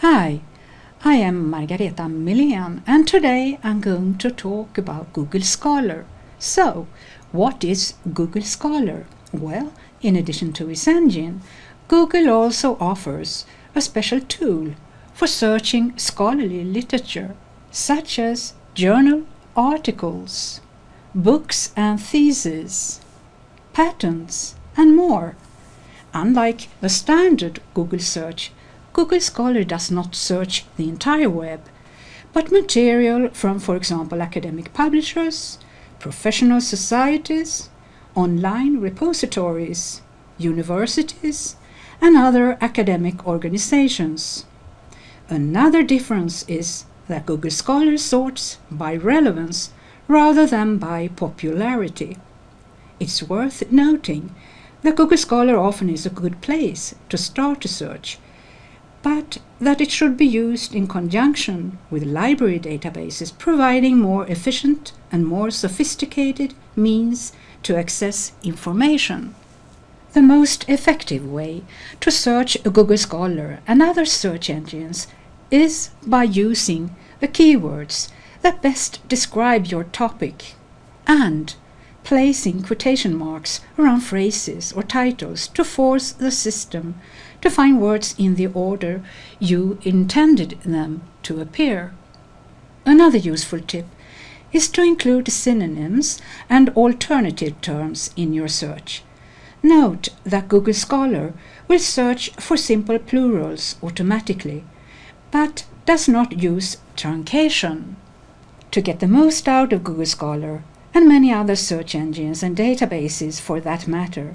Hi, I am Margareta Milén and today I'm going to talk about Google Scholar. So, what is Google Scholar? Well, in addition to its engine, Google also offers a special tool for searching scholarly literature, such as journal articles, books and theses, patents, and more. Unlike the standard Google search, Google Scholar does not search the entire web, but material from, for example, academic publishers, professional societies, online repositories, universities, and other academic organizations. Another difference is that Google Scholar sorts by relevance rather than by popularity. It's worth noting that Google Scholar often is a good place to start a search, but that it should be used in conjunction with library databases providing more efficient and more sophisticated means to access information. The most effective way to search Google Scholar and other search engines is by using the keywords that best describe your topic and placing quotation marks around phrases or titles to force the system to find words in the order you intended them to appear. Another useful tip is to include synonyms and alternative terms in your search. Note that Google Scholar will search for simple plurals automatically, but does not use truncation. To get the most out of Google Scholar, and many other search engines and databases for that matter,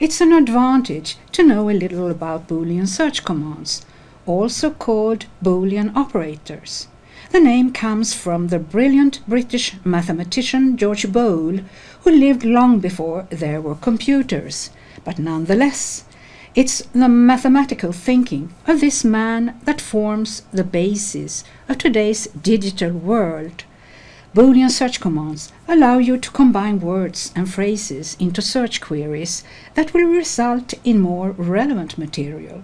it's an advantage to know a little about Boolean search commands, also called Boolean operators. The name comes from the brilliant British mathematician George Boole, who lived long before there were computers. But nonetheless, it's the mathematical thinking of this man that forms the basis of today's digital world. Boolean search commands allow you to combine words and phrases into search queries that will result in more relevant material.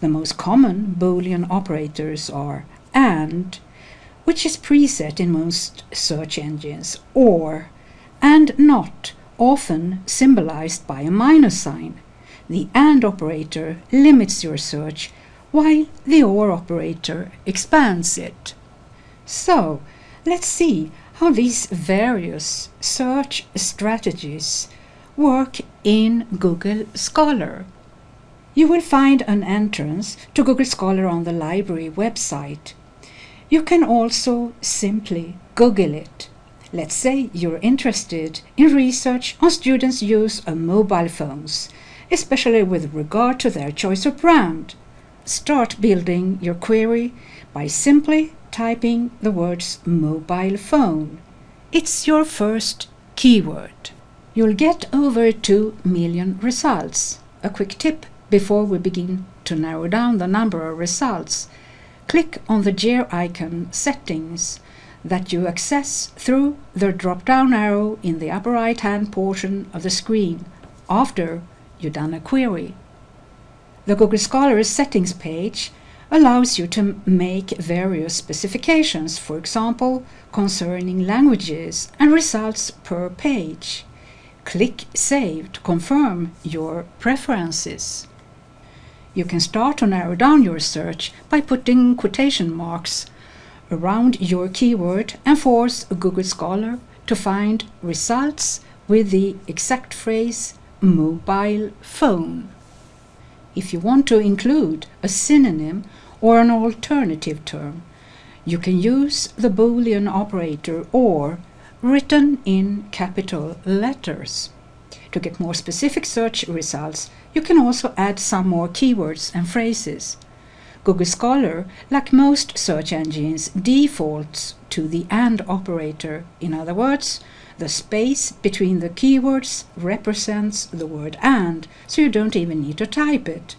The most common Boolean operators are AND, which is preset in most search engines, OR, and NOT, often symbolized by a minus sign. The AND operator limits your search, while the OR operator expands it. So, let's see how these various search strategies work in Google Scholar. You will find an entrance to Google Scholar on the library website. You can also simply Google it. Let's say you're interested in research on students' use of mobile phones, especially with regard to their choice of brand. Start building your query by simply typing the words mobile phone. It's your first keyword. You'll get over 2 million results. A quick tip before we begin to narrow down the number of results. Click on the gear icon settings that you access through the drop-down arrow in the upper right-hand portion of the screen after you've done a query. The Google Scholar settings page allows you to make various specifications, for example, concerning languages and results per page. Click Save to confirm your preferences. You can start to narrow down your search by putting quotation marks around your keyword and force Google Scholar to find results with the exact phrase mobile phone. If you want to include a synonym or an alternative term, you can use the Boolean operator or written in capital letters. To get more specific search results, you can also add some more keywords and phrases. Google Scholar, like most search engines, defaults to the AND operator. In other words, the space between the keywords represents the word AND, so you don't even need to type it.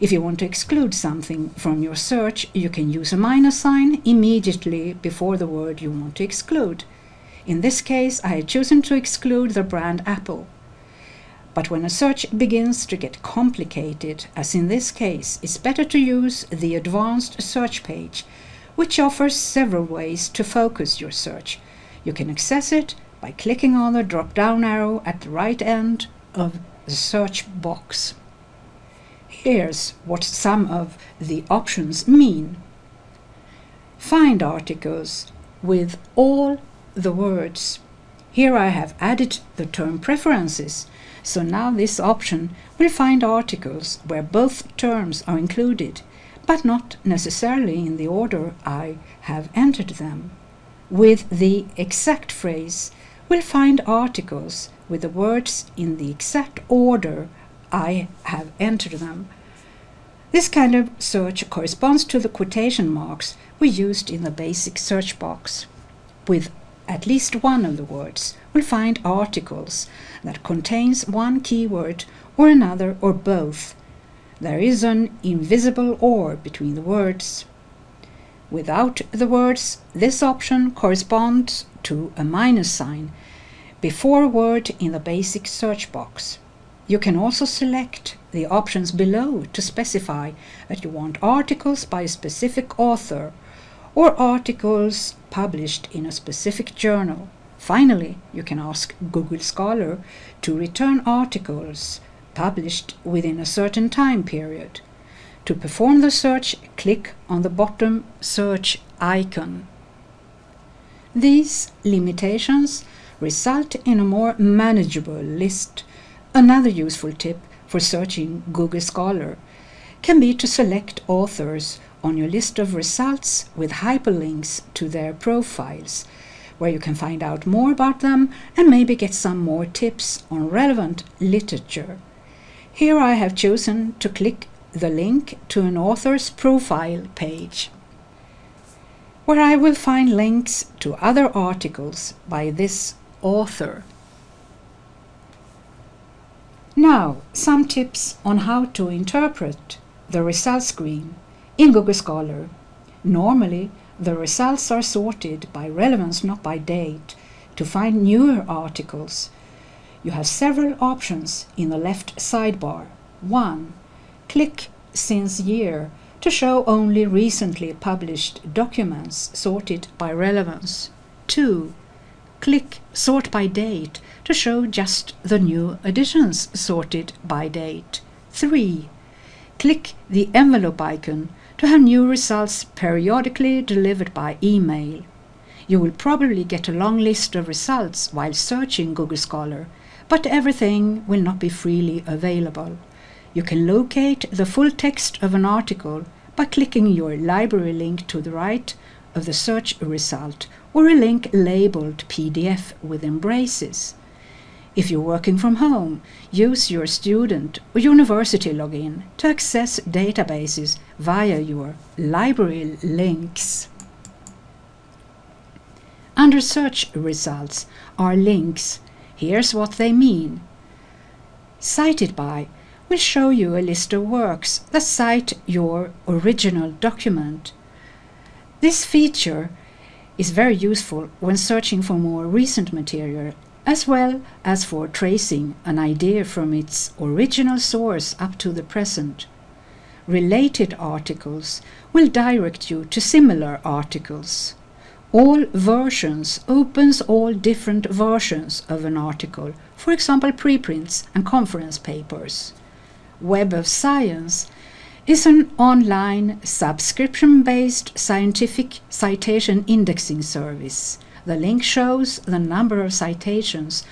If you want to exclude something from your search, you can use a minus sign immediately before the word you want to exclude. In this case, I have chosen to exclude the brand Apple. But when a search begins to get complicated, as in this case, it's better to use the advanced search page, which offers several ways to focus your search. You can access it by clicking on the drop down arrow at the right end of the search box. Here's what some of the options mean. Find articles with all the words. Here I have added the term preferences, so now this option will find articles where both terms are included, but not necessarily in the order I have entered them. With the exact phrase, we'll find articles with the words in the exact order I have entered them. This kind of search corresponds to the quotation marks we used in the basic search box. With at least one of the words, we'll find articles that contains one keyword or another or both. There is an invisible or between the words. Without the words, this option corresponds to a minus sign before a word in the basic search box. You can also select the options below to specify that you want articles by a specific author or articles published in a specific journal. Finally, you can ask Google Scholar to return articles published within a certain time period. To perform the search, click on the bottom search icon. These limitations result in a more manageable list. Another useful tip for searching Google Scholar can be to select authors on your list of results with hyperlinks to their profiles, where you can find out more about them and maybe get some more tips on relevant literature. Here I have chosen to click the link to an author's profile page, where I will find links to other articles by this author. Now, some tips on how to interpret the results screen in Google Scholar. Normally, the results are sorted by relevance, not by date, to find newer articles. You have several options in the left sidebar. 1. Click Since Year to show only recently published documents sorted by relevance. 2. Click Sort by Date to show just the new editions sorted by date. 3. Click the envelope icon to have new results periodically delivered by email. You will probably get a long list of results while searching Google Scholar, but everything will not be freely available. You can locate the full text of an article by clicking your library link to the right of the search result or a link labeled PDF with braces. If you're working from home, use your student or university login to access databases via your library links. Under search results are links. Here's what they mean. Cited by will show you a list of works that cite your original document. This feature is very useful when searching for more recent material as well as for tracing an idea from its original source up to the present. Related articles will direct you to similar articles. All versions opens all different versions of an article, for example preprints and conference papers. Web of Science is an online subscription-based scientific citation indexing service. The link shows the number of citations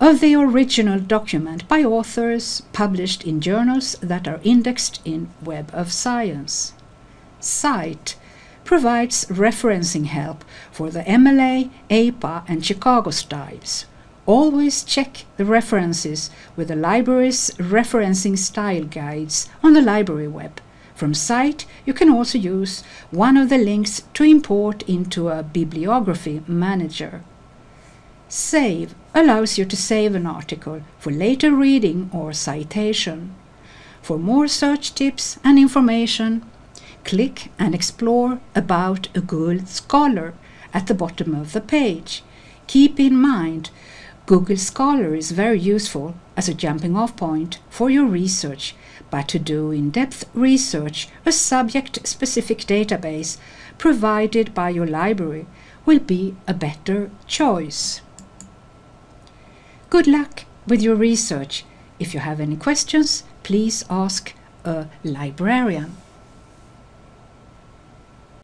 of the original document by authors published in journals that are indexed in Web of Science. Cite provides referencing help for the MLA, APA and Chicago styles. Always check the references with the library's referencing style guides on the library web. From Cite, you can also use one of the links to import into a bibliography manager. Save allows you to save an article for later reading or citation. For more search tips and information, click and explore About a Good Scholar at the bottom of the page. Keep in mind Google Scholar is very useful as a jumping off point for your research, but to do in depth research, a subject specific database provided by your library will be a better choice. Good luck with your research. If you have any questions, please ask a librarian.